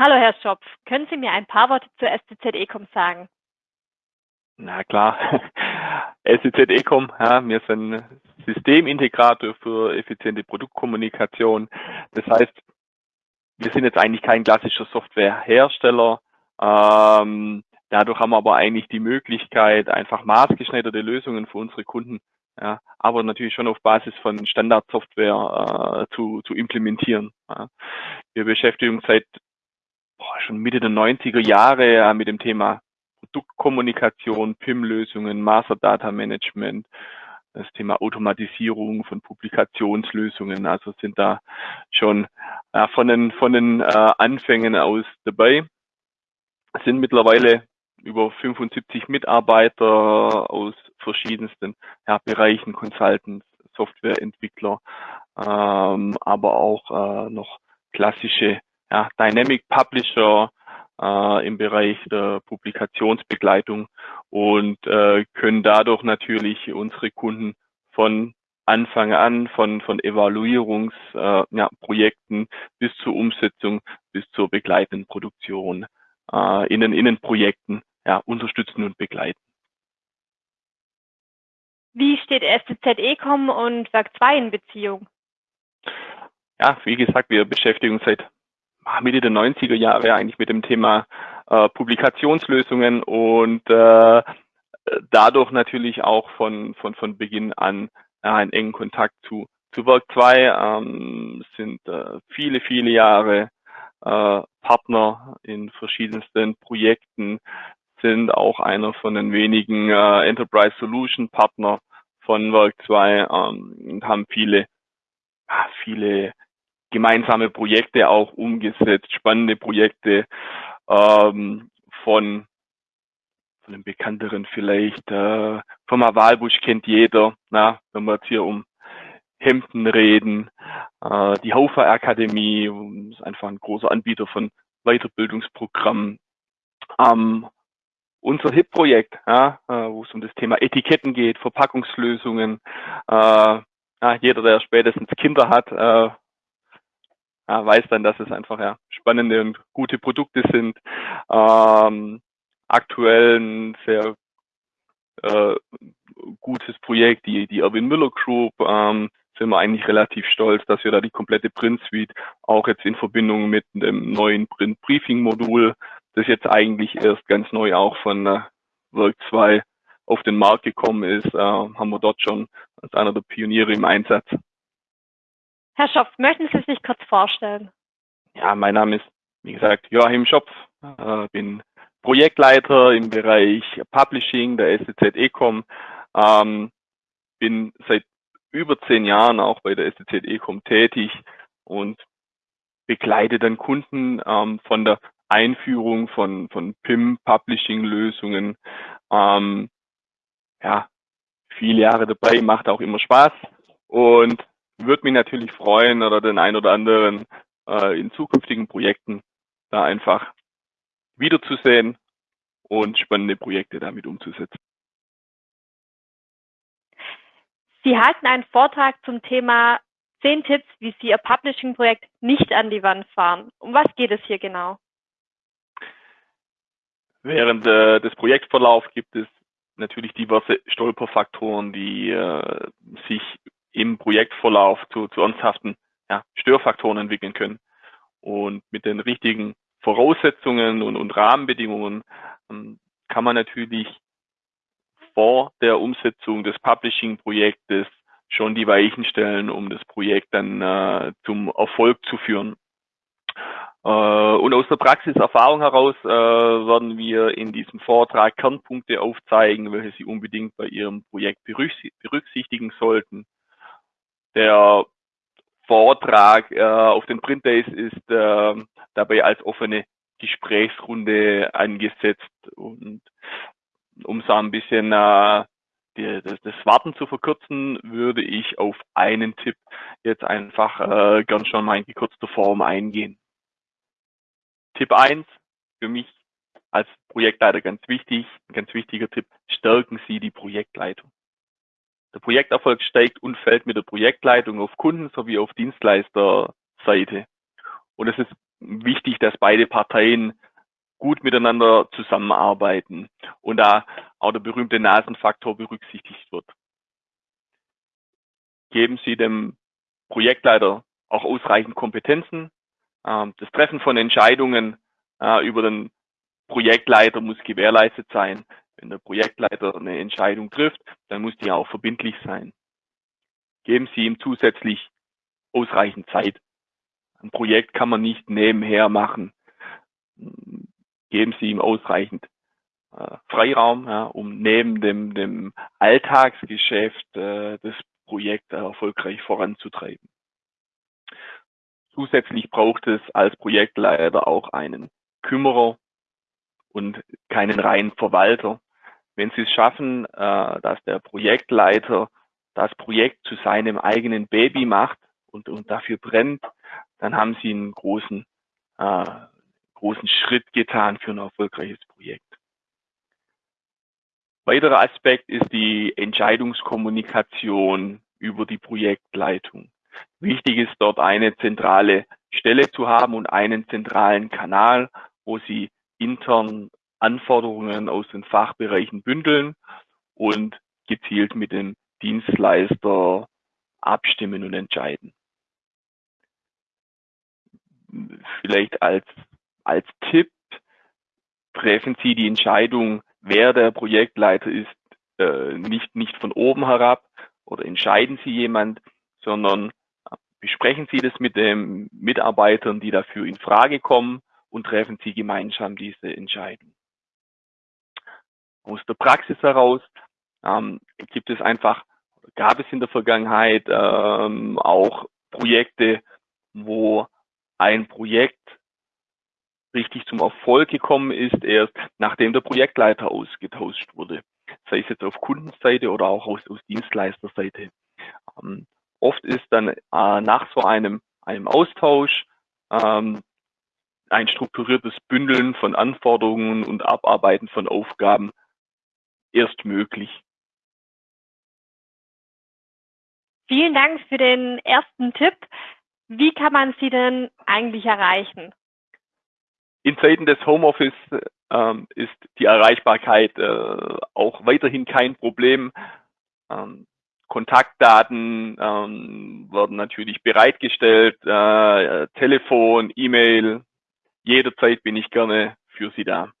Hallo Herr Schopf, können Sie mir ein paar Worte zur STZ Ecom sagen? Na klar, STZ Ecom, ja, wir sind Systemintegrator für effiziente Produktkommunikation. Das heißt, wir sind jetzt eigentlich kein klassischer Softwarehersteller. Ähm, dadurch haben wir aber eigentlich die Möglichkeit, einfach maßgeschneiderte Lösungen für unsere Kunden, ja, aber natürlich schon auf Basis von Standardsoftware äh, zu, zu implementieren. Ja. Wir beschäftigen uns seit boah, schon Mitte der 90er Jahre ja, mit dem Thema Produktkommunikation, PIM-Lösungen, Master Data Management, das Thema Automatisierung von Publikationslösungen. Also sind da schon äh, von den, von den äh, Anfängen aus dabei. Sind mittlerweile über 75 Mitarbeiter aus verschiedensten ja, Bereichen, Consultants, Softwareentwickler, ähm, aber auch äh, noch klassische ja, Dynamic Publisher äh, im Bereich der Publikationsbegleitung und äh, können dadurch natürlich unsere Kunden von Anfang an, von, von Evaluierungsprojekten äh, ja, bis zur Umsetzung, bis zur begleitenden Produktion äh, in den Innenprojekten ja, unterstützen und begleiten. Wie steht STZ Ecom und Werk 2 in Beziehung? Ja, wie gesagt, wir beschäftigen uns seit Mitte der 90er Jahre eigentlich mit dem Thema äh, Publikationslösungen und äh, dadurch natürlich auch von, von, von Beginn an äh, einen engen Kontakt zu, zu Work 2, ähm, sind äh, viele, viele Jahre äh, Partner in verschiedensten Projekten, sind auch einer von den wenigen äh, Enterprise Solution Partner von Work 2 ähm, und haben viele, viele gemeinsame Projekte auch umgesetzt, spannende Projekte ähm, von von den bekannteren vielleicht. Äh, Firma Walbusch kennt jeder, na, wenn wir jetzt hier um Hemden reden. Äh, die Haufer Akademie ist einfach ein großer Anbieter von Weiterbildungsprogrammen. Ähm, unser HIP-Projekt, ja, äh, wo es um das Thema Etiketten geht, Verpackungslösungen. Äh, ja, jeder, der spätestens Kinder hat, äh, ja, weiß dann, dass es einfach ja, spannende und gute Produkte sind. Ähm, aktuell ein sehr äh, gutes Projekt, die, die Erwin Müller Group, ähm, sind wir eigentlich relativ stolz, dass wir da die komplette Print Suite auch jetzt in Verbindung mit dem neuen Print Briefing Modul, das jetzt eigentlich erst ganz neu auch von äh, Work 2 auf den Markt gekommen ist, äh, haben wir dort schon als einer der Pioniere im Einsatz. Herr Schopf, möchten Sie sich kurz vorstellen? Ja, mein Name ist, wie gesagt, Joachim Schopf, äh, bin Projektleiter im Bereich Publishing der STZ Ecom, ähm, bin seit über zehn Jahren auch bei der STZ Ecom tätig und begleite dann Kunden ähm, von der Einführung von, von PIM-Publishing-Lösungen. Ähm, ja, viele Jahre dabei, macht auch immer Spaß und würde mich natürlich freuen oder den ein oder anderen äh, in zukünftigen Projekten da einfach wiederzusehen und spannende Projekte damit umzusetzen. Sie halten einen Vortrag zum Thema 10 Tipps, wie Sie Ihr Publishing-Projekt nicht an die Wand fahren. Um was geht es hier genau? Während äh, des Projektverlaufs gibt es natürlich diverse Stolperfaktoren, die äh, sich im Projektverlauf zu, zu ernsthaften ja, Störfaktoren entwickeln können. Und mit den richtigen Voraussetzungen und, und Rahmenbedingungen ähm, kann man natürlich vor der Umsetzung des Publishing-Projektes schon die Weichen stellen, um das Projekt dann äh, zum Erfolg zu führen. Äh, und aus der Praxiserfahrung heraus äh, werden wir in diesem Vortrag Kernpunkte aufzeigen, welche Sie unbedingt bei Ihrem Projekt berücksichtigen sollten. Der Vortrag äh, auf den Print Days ist äh, dabei als offene Gesprächsrunde angesetzt und um so ein bisschen äh, die, das, das Warten zu verkürzen, würde ich auf einen Tipp jetzt einfach äh, gern schon mal in gekürzter Form eingehen. Tipp eins für mich als Projektleiter ganz wichtig, ein ganz wichtiger Tipp, stärken Sie die Projektleitung. Der Projekterfolg steigt und fällt mit der Projektleitung auf Kunden- sowie auf Dienstleisterseite. Und es ist wichtig, dass beide Parteien gut miteinander zusammenarbeiten und da auch der berühmte Nasenfaktor berücksichtigt wird. Geben Sie dem Projektleiter auch ausreichend Kompetenzen. Ähm, das Treffen von Entscheidungen äh, über den Projektleiter muss gewährleistet sein. Wenn der Projektleiter eine Entscheidung trifft, dann muss die auch verbindlich sein. Geben Sie ihm zusätzlich ausreichend Zeit. Ein Projekt kann man nicht nebenher machen. Geben Sie ihm ausreichend äh, Freiraum, ja, um neben dem, dem Alltagsgeschäft äh, das Projekt erfolgreich voranzutreiben. Zusätzlich braucht es als Projektleiter auch einen Kümmerer und keinen reinen Verwalter. Wenn Sie es schaffen, äh, dass der Projektleiter das Projekt zu seinem eigenen Baby macht und, und dafür brennt, dann haben Sie einen großen, äh, großen Schritt getan für ein erfolgreiches Projekt. Weiterer Aspekt ist die Entscheidungskommunikation über die Projektleitung. Wichtig ist dort eine zentrale Stelle zu haben und einen zentralen Kanal, wo Sie intern Anforderungen aus den Fachbereichen bündeln und gezielt mit dem Dienstleister abstimmen und entscheiden. Vielleicht als, als Tipp treffen Sie die Entscheidung wer der Projektleiter ist, äh, nicht, nicht von oben herab oder entscheiden Sie jemand, sondern besprechen Sie das mit den Mitarbeitern, die dafür in Frage kommen und treffen Sie gemeinsam diese Entscheidung. Aus der Praxis heraus ähm, gibt es einfach, gab es in der Vergangenheit ähm, auch Projekte, wo ein Projekt richtig zum Erfolg gekommen ist, erst nachdem der Projektleiter ausgetauscht wurde. Sei es jetzt auf Kundenseite oder auch aus, aus Dienstleisterseite. Ähm, oft ist dann äh, nach so einem, einem Austausch ähm, ein strukturiertes Bündeln von Anforderungen und Abarbeiten von Aufgaben erst möglich. Vielen Dank für den ersten Tipp. Wie kann man Sie denn eigentlich erreichen? In Zeiten des Homeoffice ähm, ist die Erreichbarkeit äh, auch weiterhin kein Problem. Ähm, Kontaktdaten ähm, werden natürlich bereitgestellt, äh, Telefon, E-Mail. Jederzeit bin ich gerne für Sie da.